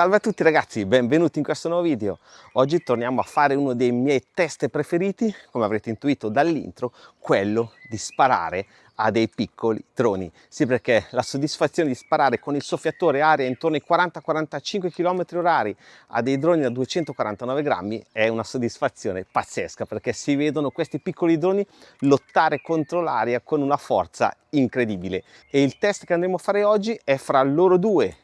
Salve a tutti ragazzi, benvenuti in questo nuovo video. Oggi torniamo a fare uno dei miei test preferiti, come avrete intuito dall'intro, quello di sparare a dei piccoli droni. Sì, perché la soddisfazione di sparare con il soffiatore aria intorno ai 40-45 km orari a dei droni da 249 grammi è una soddisfazione pazzesca, perché si vedono questi piccoli droni lottare contro l'aria con una forza incredibile. E il test che andremo a fare oggi è fra loro due,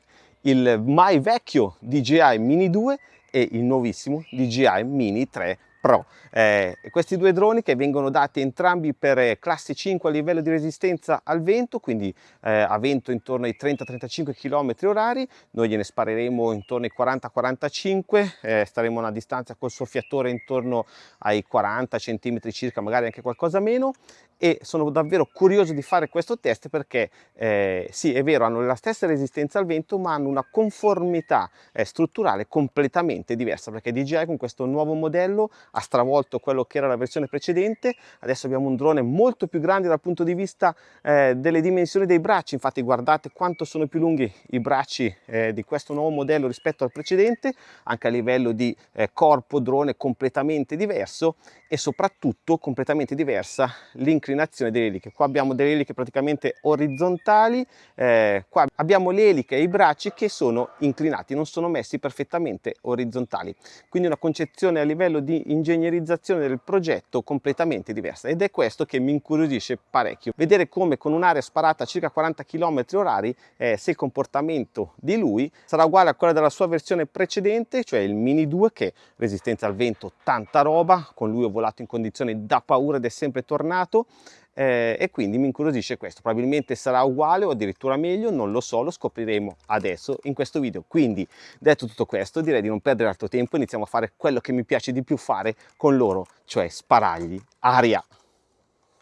il mai vecchio DJI Mini 2 e il nuovissimo DJI Mini 3 Pro. Eh, questi due droni che vengono dati entrambi per eh, classe 5 a livello di resistenza al vento, quindi eh, a vento intorno ai 30-35 km orari, noi gliene spareremo intorno ai 40-45, eh, staremo a una distanza col soffiatore intorno ai 40 cm circa, magari anche qualcosa meno, e sono davvero curioso di fare questo test perché eh, sì è vero hanno la stessa resistenza al vento ma hanno una conformità eh, strutturale completamente diversa perché DJI con questo nuovo modello ha stravolto quello che era la versione precedente adesso abbiamo un drone molto più grande dal punto di vista eh, delle dimensioni dei bracci infatti guardate quanto sono più lunghi i bracci eh, di questo nuovo modello rispetto al precedente anche a livello di eh, corpo drone completamente diverso e soprattutto completamente diversa l'inclinazione delle eliche. Qua abbiamo delle eliche praticamente orizzontali, eh, qua abbiamo le eliche e i bracci che sono inclinati, non sono messi perfettamente orizzontali. Quindi una concezione a livello di ingegnerizzazione del progetto completamente diversa ed è questo che mi incuriosisce parecchio. Vedere come con un'area sparata a circa 40 km orari eh, se il comportamento di lui sarà uguale a quello della sua versione precedente, cioè il Mini 2 che resistenza al vento, tanta roba, con lui ho volato in condizioni da paura ed è sempre tornato eh, e quindi mi incuriosisce questo. Probabilmente sarà uguale o addirittura meglio non lo so lo scopriremo adesso in questo video. Quindi detto tutto questo direi di non perdere altro tempo iniziamo a fare quello che mi piace di più fare con loro cioè sparargli aria.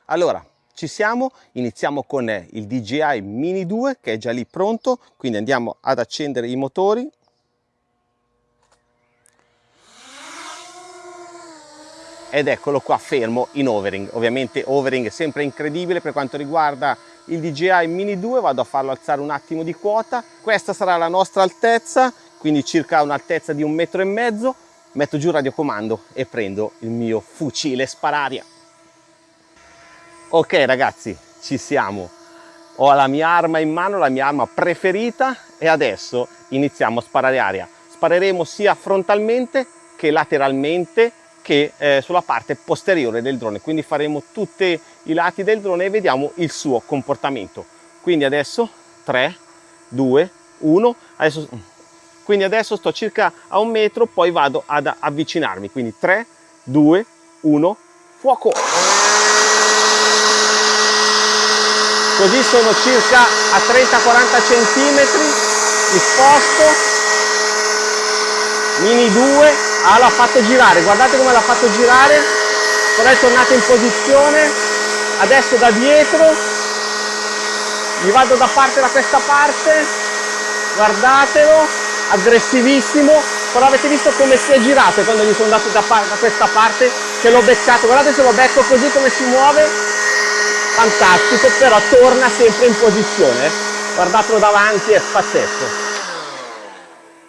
Allora ci siamo iniziamo con il DJI Mini 2 che è già lì pronto quindi andiamo ad accendere i motori ed eccolo qua fermo in overing. Ovviamente overing sempre incredibile per quanto riguarda il DJI Mini 2 vado a farlo alzare un attimo di quota. Questa sarà la nostra altezza quindi circa un'altezza di un metro e mezzo. Metto giù il radiocomando e prendo il mio fucile spararia. Ok ragazzi ci siamo. Ho la mia arma in mano la mia arma preferita e adesso iniziamo a sparare aria. Spareremo sia frontalmente che lateralmente che eh, sulla parte posteriore del drone. Quindi faremo tutti i lati del drone e vediamo il suo comportamento. Quindi adesso 3 2 1 adesso quindi adesso sto circa a un metro poi vado ad avvicinarmi. Quindi 3 2 1 fuoco! Così sono circa a 30 40 centimetri di sposto mini 2 ah l'ha fatto girare. Guardate come l'ha fatto girare. Ora è tornato in posizione. Adesso da dietro. Gli vado da parte da questa parte. Guardatelo. Aggressivissimo. Però avete visto come si è girato quando gli sono andato da, da questa parte? Che l'ho beccato. Guardate se lo becco così come si muove. Fantastico. Però torna sempre in posizione guardatelo davanti è pazzesco.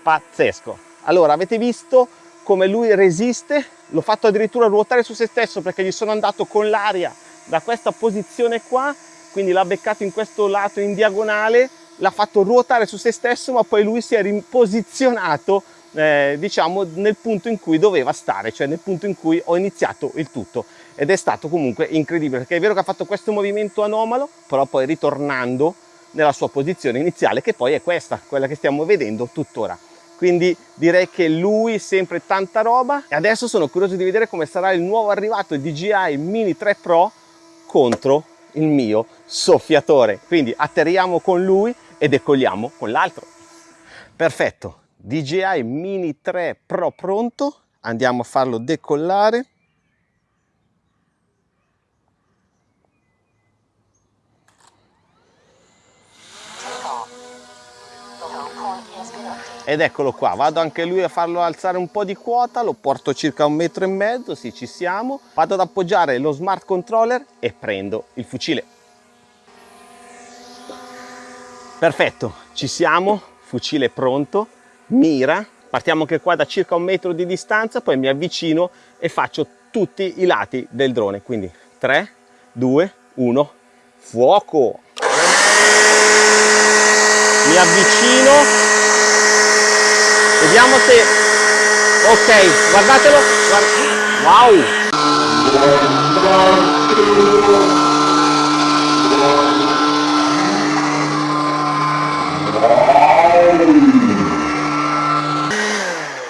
Pazzesco. Allora avete visto come lui resiste, l'ho fatto addirittura ruotare su se stesso perché gli sono andato con l'aria da questa posizione qua, quindi l'ha beccato in questo lato in diagonale, l'ha fatto ruotare su se stesso ma poi lui si è riposizionato eh, diciamo nel punto in cui doveva stare, cioè nel punto in cui ho iniziato il tutto. Ed è stato comunque incredibile perché è vero che ha fatto questo movimento anomalo però poi ritornando nella sua posizione iniziale che poi è questa, quella che stiamo vedendo tuttora quindi direi che lui sempre tanta roba. E adesso sono curioso di vedere come sarà il nuovo arrivato DJI Mini 3 Pro contro il mio soffiatore. Quindi atterriamo con lui e decolliamo con l'altro. Perfetto. DJI Mini 3 Pro pronto. Andiamo a farlo decollare ed eccolo qua vado anche lui a farlo alzare un po di quota lo porto circa un metro e mezzo sì ci siamo. Vado ad appoggiare lo smart controller e prendo il fucile. Perfetto ci siamo fucile pronto mira. Partiamo anche qua da circa un metro di distanza poi mi avvicino e faccio tutti i lati del drone. Quindi 3 2 1 fuoco. Mi avvicino vediamo se ok guardatelo. Wow.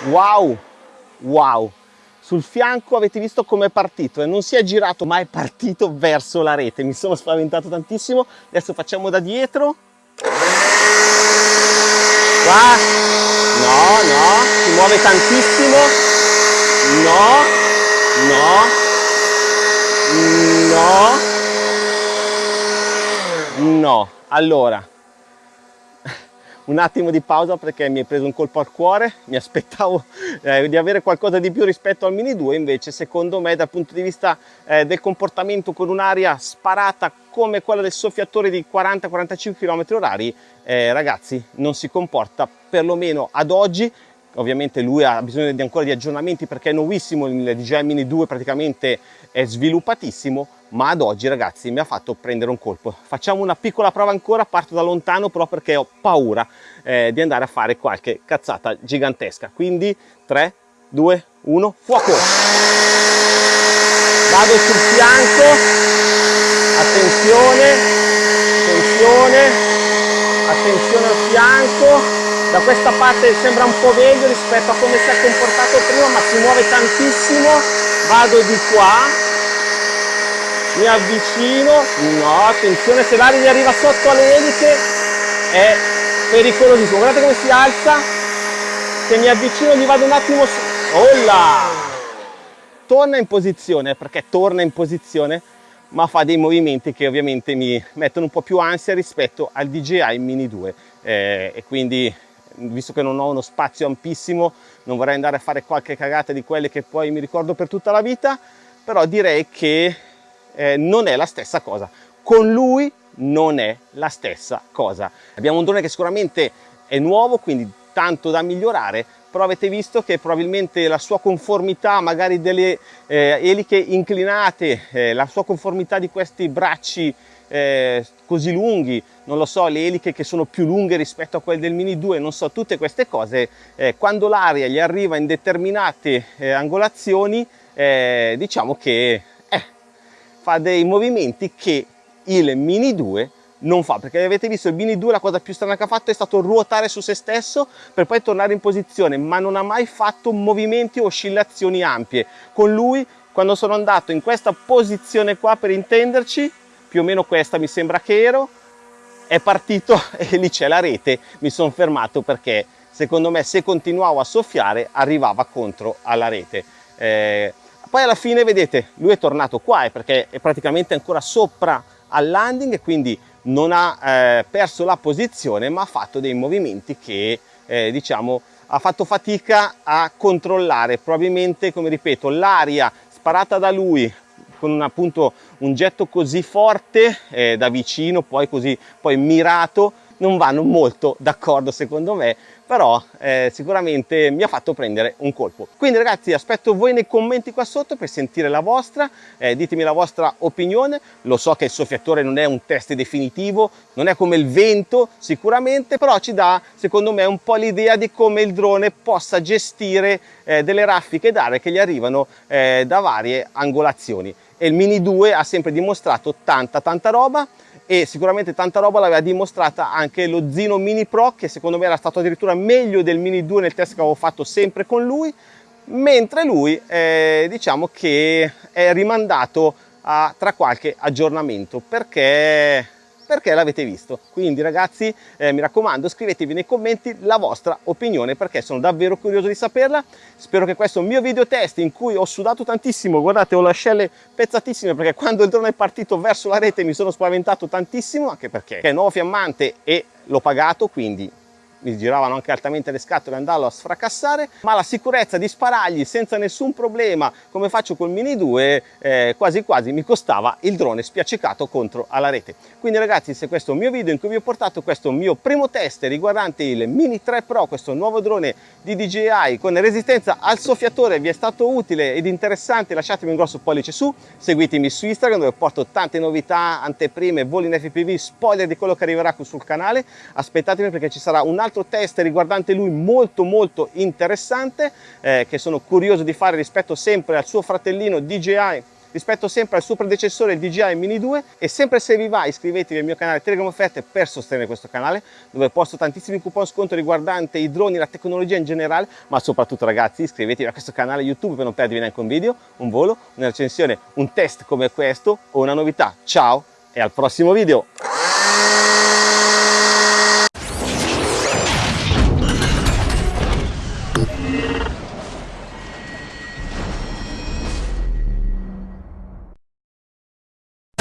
Wow. Wow. Sul fianco avete visto come è partito e non si è girato ma è partito verso la rete. Mi sono spaventato tantissimo. Adesso facciamo da dietro. Qua no no si muove tantissimo. No no no. No. Allora un attimo di pausa perché mi è preso un colpo al cuore, mi aspettavo eh, di avere qualcosa di più rispetto al Mini 2, invece secondo me dal punto di vista eh, del comportamento con un'aria sparata come quella del soffiatore di 40-45 km orari, eh, ragazzi non si comporta perlomeno ad oggi ovviamente lui ha bisogno di ancora di aggiornamenti perché è nuovissimo, il DJI Mini 2 praticamente è sviluppatissimo, ma ad oggi ragazzi mi ha fatto prendere un colpo. Facciamo una piccola prova ancora, parto da lontano però perché ho paura eh, di andare a fare qualche cazzata gigantesca. Quindi 3, 2, 1, fuoco! Vado sul fianco, attenzione, attenzione, attenzione al fianco, da questa parte sembra un po' meglio rispetto a come si è comportato prima ma si muove tantissimo. Vado di qua. Mi avvicino. No attenzione se l'aria gli arriva sotto alle eliche è pericolosissimo. Guardate come si alza. Se mi avvicino gli vado un attimo su Olla! torna in posizione perché torna in posizione ma fa dei movimenti che ovviamente mi mettono un po' più ansia rispetto al DJI Mini 2 eh, e quindi visto che non ho uno spazio ampissimo non vorrei andare a fare qualche cagata di quelle che poi mi ricordo per tutta la vita però direi che eh, non è la stessa cosa. Con lui non è la stessa cosa. Abbiamo un drone che sicuramente è nuovo quindi tanto da migliorare però avete visto che probabilmente la sua conformità magari delle eh, eliche inclinate eh, la sua conformità di questi bracci eh, così lunghi, non lo so, le eliche che sono più lunghe rispetto a quelle del Mini 2, non so, tutte queste cose, eh, quando l'aria gli arriva in determinate eh, angolazioni, eh, diciamo che eh, fa dei movimenti che il Mini 2 non fa perché avete visto il Mini 2 la cosa più strana che ha fatto è stato ruotare su se stesso per poi tornare in posizione ma non ha mai fatto movimenti o oscillazioni ampie. Con lui quando sono andato in questa posizione qua per intenderci più o meno questa mi sembra che ero, è partito e lì c'è la rete, mi sono fermato perché secondo me se continuavo a soffiare arrivava contro alla rete. Eh, poi alla fine vedete lui è tornato qua eh, perché è praticamente ancora sopra al landing quindi non ha eh, perso la posizione ma ha fatto dei movimenti che eh, diciamo ha fatto fatica a controllare. Probabilmente come ripeto l'aria sparata da lui con un, appunto un getto così forte eh, da vicino, poi così poi mirato, non vanno molto d'accordo secondo me però eh, sicuramente mi ha fatto prendere un colpo. Quindi ragazzi aspetto voi nei commenti qua sotto per sentire la vostra eh, ditemi la vostra opinione. Lo so che il soffiatore non è un test definitivo non è come il vento sicuramente però ci dà secondo me un po' l'idea di come il drone possa gestire eh, delle raffiche d'aria che gli arrivano eh, da varie angolazioni e il Mini 2 ha sempre dimostrato tanta tanta roba e sicuramente tanta roba l'aveva dimostrata anche lo Zino Mini Pro che secondo me era stato addirittura meglio del Mini 2 nel test che avevo fatto sempre con lui mentre lui eh, diciamo che è rimandato a, tra qualche aggiornamento perché perché l'avete visto. Quindi ragazzi eh, mi raccomando scrivetevi nei commenti la vostra opinione perché sono davvero curioso di saperla. Spero che questo mio video test in cui ho sudato tantissimo, guardate ho le ascelle pezzatissime perché quando il drone è partito verso la rete mi sono spaventato tantissimo anche perché è nuovo fiammante e l'ho pagato quindi mi giravano anche altamente le scatole andavo a sfracassare, ma la sicurezza di sparargli senza nessun problema, come faccio col Mini 2, eh, quasi quasi mi costava il drone spiaccicato contro alla rete. Quindi ragazzi, se questo è un mio video in cui vi ho portato questo mio primo test riguardante il Mini 3 Pro, questo nuovo drone di DJI con resistenza al soffiatore, vi è stato utile ed interessante, lasciatemi un grosso pollice su, seguitemi su Instagram dove porto tante novità, anteprime, voli in FPV, spoiler di quello che arriverà sul canale, aspettatemi perché ci sarà un altro test riguardante lui molto molto interessante eh, che sono curioso di fare rispetto sempre al suo fratellino DJI rispetto sempre al suo predecessore DJI Mini 2 e sempre se vi va iscrivetevi al mio canale Telegram Offerte per sostenere questo canale dove posto tantissimi coupon sconto riguardanti i droni, la tecnologia in generale ma soprattutto ragazzi iscrivetevi a questo canale YouTube per non perdervi neanche un video, un volo, una recensione, un test come questo o una novità. Ciao e al prossimo video!